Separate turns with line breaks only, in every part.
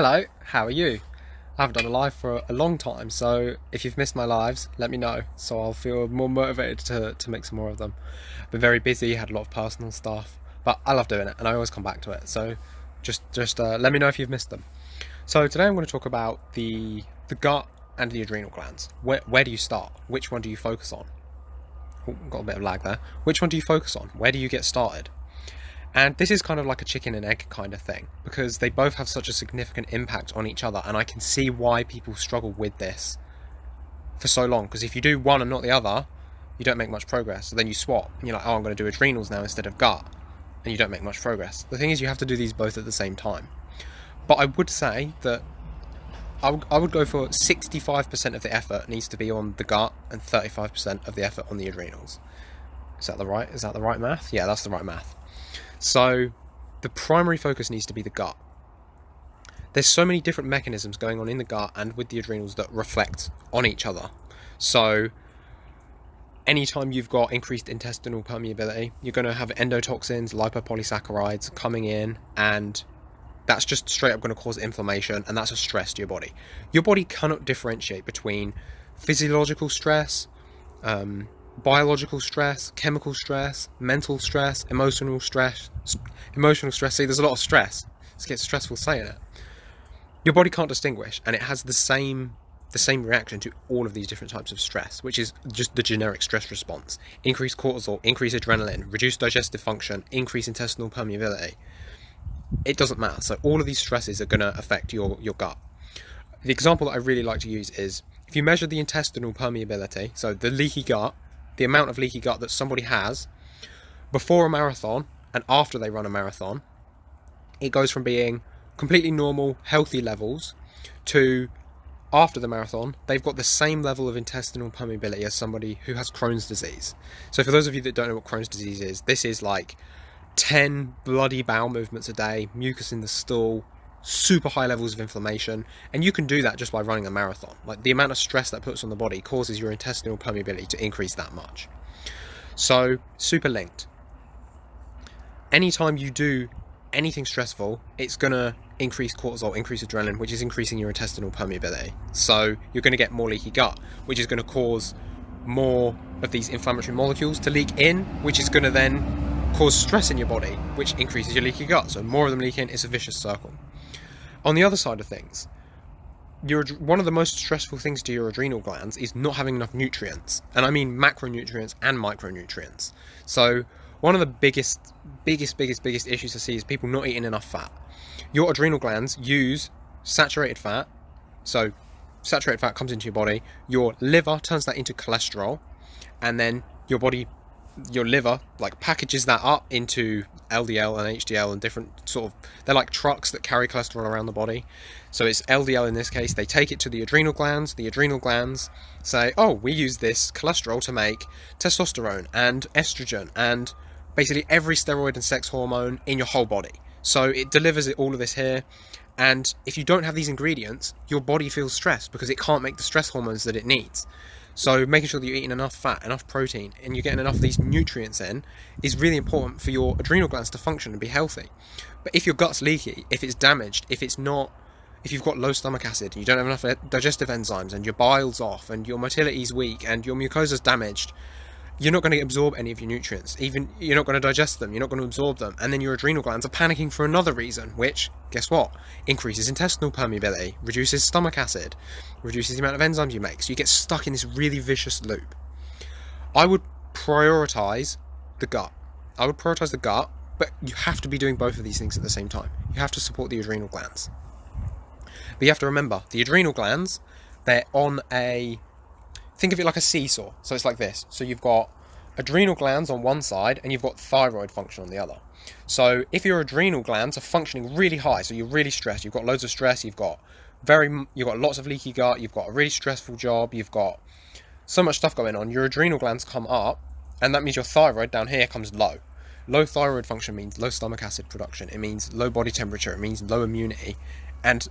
Hello, how are you? I haven't done a live for a long time, so if you've missed my lives, let me know, so I'll feel more motivated to, to make some more of them. I've been very busy, had a lot of personal stuff, but I love doing it, and I always come back to it, so just just uh, let me know if you've missed them. So today I'm going to talk about the the gut and the adrenal glands. Where, where do you start? Which one do you focus on? Got a bit of lag there. Which one do you focus on? Where do you get started? And this is kind of like a chicken and egg kind of thing because they both have such a significant impact on each other, and I can see why people struggle with this for so long. Because if you do one and not the other, you don't make much progress. So then you swap, and you're like, oh, I'm going to do adrenals now instead of gut, and you don't make much progress. The thing is, you have to do these both at the same time. But I would say that I would, go for 65% of the effort needs to be on the gut and 35% of the effort on the adrenals. Is that the right? Is that the right math? Yeah, that's the right math. So the primary focus needs to be the gut. There's so many different mechanisms going on in the gut and with the adrenals that reflect on each other. So anytime you've got increased intestinal permeability, you're going to have endotoxins, lipopolysaccharides coming in, and that's just straight up going to cause inflammation, and that's a stress to your body. Your body cannot differentiate between physiological stress, um, biological stress, chemical stress, mental stress, emotional stress, emotional stress. See, there's a lot of stress. It gets stressful saying it. Your body can't distinguish, and it has the same the same reaction to all of these different types of stress, which is just the generic stress response. Increased cortisol, increased adrenaline, reduced digestive function, increased intestinal permeability. It doesn't matter. So all of these stresses are going to affect your, your gut. The example that I really like to use is if you measure the intestinal permeability, so the leaky gut, the amount of leaky gut that somebody has before a marathon and after they run a marathon, it goes from being completely normal, healthy levels to after the marathon, they've got the same level of intestinal permeability as somebody who has Crohn's disease. So, for those of you that don't know what Crohn's disease is, this is like 10 bloody bowel movements a day, mucus in the stool, super high levels of inflammation, and you can do that just by running a marathon. Like the amount of stress that puts on the body causes your intestinal permeability to increase that much. So, super linked. Anytime you do anything stressful, it's going to increase cortisol, increase adrenaline, which is increasing your intestinal permeability. So, you're going to get more leaky gut, which is going to cause more of these inflammatory molecules to leak in, which is going to then cause stress in your body, which increases your leaky gut. So, more of them leak in, it's a vicious circle. On the other side of things, your, one of the most stressful things to your adrenal glands is not having enough nutrients. And I mean macronutrients and micronutrients. So, one of the biggest, biggest, biggest, biggest issues I see is people not eating enough fat. Your adrenal glands use saturated fat. So, saturated fat comes into your body. Your liver turns that into cholesterol. And then your body your liver like packages that up into LDL and HDL and different sort of they're like trucks that carry cholesterol around the body. So it's LDL in this case. They take it to the adrenal glands. The adrenal glands say, "Oh, we use this cholesterol to make testosterone and estrogen and basically every steroid and sex hormone in your whole body." So it delivers it all of this here. And if you don't have these ingredients, your body feels stressed because it can't make the stress hormones that it needs. So making sure that you're eating enough fat, enough protein, and you're getting enough of these nutrients in is really important for your adrenal glands to function and be healthy. But if your gut's leaky, if it's damaged, if it's not, if you've got low stomach acid, and you don't have enough digestive enzymes, and your bile's off, and your motility's weak, and your mucosa's damaged, you're not going to absorb any of your nutrients. Even you're not going to digest them, you're not going to absorb them, and then your adrenal glands are panicking for another reason, which guess what? Increases intestinal permeability, reduces stomach acid, reduces the amount of enzymes you make. So you get stuck in this really vicious loop. I would prioritize the gut. I would prioritize the gut, but you have to be doing both of these things at the same time. You have to support the adrenal glands. But you have to remember, the adrenal glands, they're on a think of it like a seesaw. So it's like this. So you've got adrenal glands on one side and you've got thyroid function on the other. So if your adrenal glands are functioning really high, so you're really stressed, you've got loads of stress, you've got very you've got lots of leaky gut, you've got a really stressful job, you've got so much stuff going on, your adrenal glands come up and that means your thyroid down here comes low. Low thyroid function means low stomach acid production. It means low body temperature. It means low immunity, and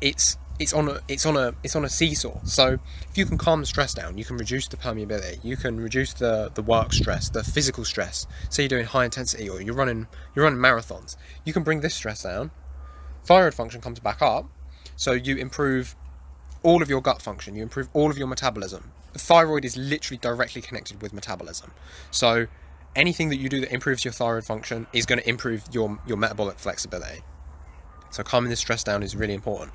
it's it's on a it's on a it's on a seesaw. So if you can calm the stress down, you can reduce the permeability, you can reduce the the work stress, the physical stress. Say you're doing high intensity or you're running you're running marathons, you can bring this stress down. thyroid function comes back up. So you improve all of your gut function, you improve all of your metabolism. The thyroid is literally directly connected with metabolism. So anything that you do that improves your thyroid function is going to improve your, your metabolic flexibility. So calming the stress down is really important.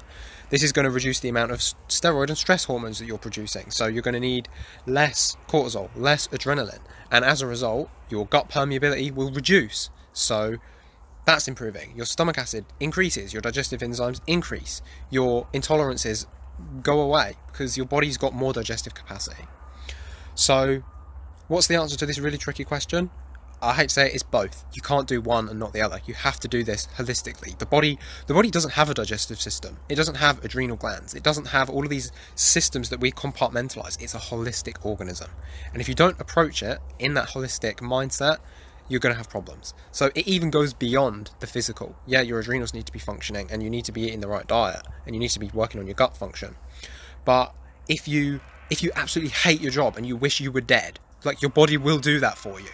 This is going to reduce the amount of steroid and stress hormones that you're producing. So you're going to need less cortisol, less adrenaline. And as a result, your gut permeability will reduce. So that's improving. Your stomach acid increases, your digestive enzymes increase, your intolerances go away because your body's got more digestive capacity. So, what's the answer to this really tricky question? I hate to say it, it's both. You can't do one and not the other. You have to do this holistically. The body, the body doesn't have a digestive system. It doesn't have adrenal glands. It doesn't have all of these systems that we compartmentalize. It's a holistic organism, and if you don't approach it in that holistic mindset, you're going to have problems. So it even goes beyond the physical. Yeah, your adrenals need to be functioning, and you need to be eating the right diet, and you need to be working on your gut function. But if you if you absolutely hate your job and you wish you were dead, like your body will do that for you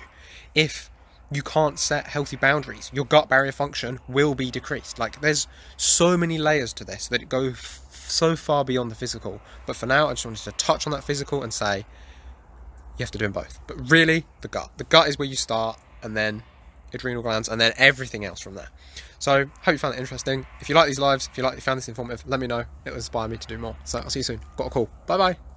if you can't set healthy boundaries, your gut barrier function will be decreased. Like there's so many layers to this that go so far beyond the physical. But for now, I just wanted to touch on that physical and say you have to do them both. But really, the gut. The gut is where you start, and then adrenal glands, and then everything else from there. So, hope you found it interesting. If you like these lives, if you like, you found this informative, let me know. It will inspire me to do more. So, I'll see you soon. Got a call. Bye bye.